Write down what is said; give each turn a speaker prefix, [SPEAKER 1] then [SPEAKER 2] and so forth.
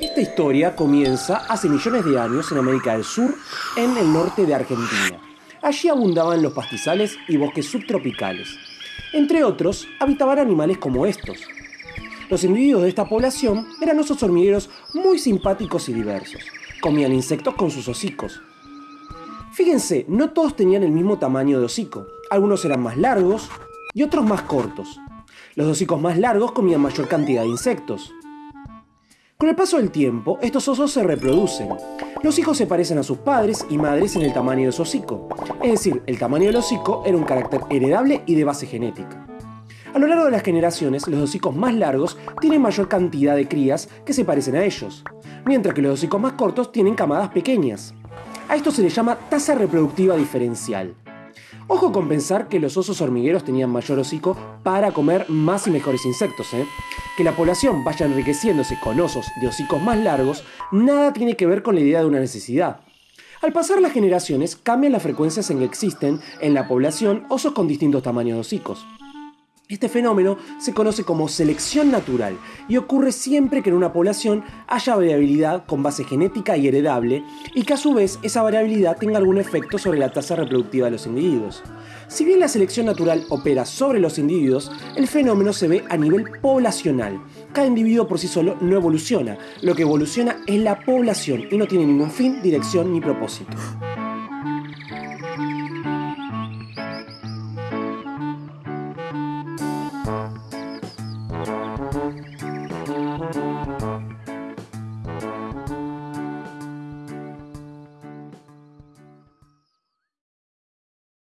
[SPEAKER 1] Esta historia comienza hace millones de años en América del Sur, en el norte de Argentina. Allí abundaban los pastizales y bosques subtropicales. Entre otros, habitaban animales como estos. Los individuos de esta población eran osos hormigueros muy simpáticos y diversos. Comían insectos con sus hocicos. Fíjense, no todos tenían el mismo tamaño de hocico. Algunos eran más largos y otros más cortos. Los hocicos más largos comían mayor cantidad de insectos. Con el paso del tiempo, estos osos se reproducen. Los hijos se parecen a sus padres y madres en el tamaño de su hocico. Es decir, el tamaño del hocico era un carácter heredable y de base genética. A lo largo de las generaciones, los hocicos más largos tienen mayor cantidad de crías que se parecen a ellos, mientras que los hocicos más cortos tienen camadas pequeñas. A esto se le llama tasa reproductiva diferencial. Ojo con pensar que los osos hormigueros tenían mayor hocico para comer más y mejores insectos. ¿eh? Que la población vaya enriqueciéndose con osos de hocicos más largos nada tiene que ver con la idea de una necesidad. Al pasar las generaciones cambian las frecuencias en que existen en la población osos con distintos tamaños de hocicos. Este fenómeno se conoce como selección natural y ocurre siempre que en una población haya variabilidad con base genética y heredable y que a su vez esa variabilidad tenga algún efecto sobre la tasa reproductiva de los individuos. Si bien la selección natural opera sobre los individuos, el fenómeno se ve a nivel poblacional. Cada individuo por sí solo no evoluciona, lo que evoluciona es la población y no tiene ningún fin, dirección ni propósito.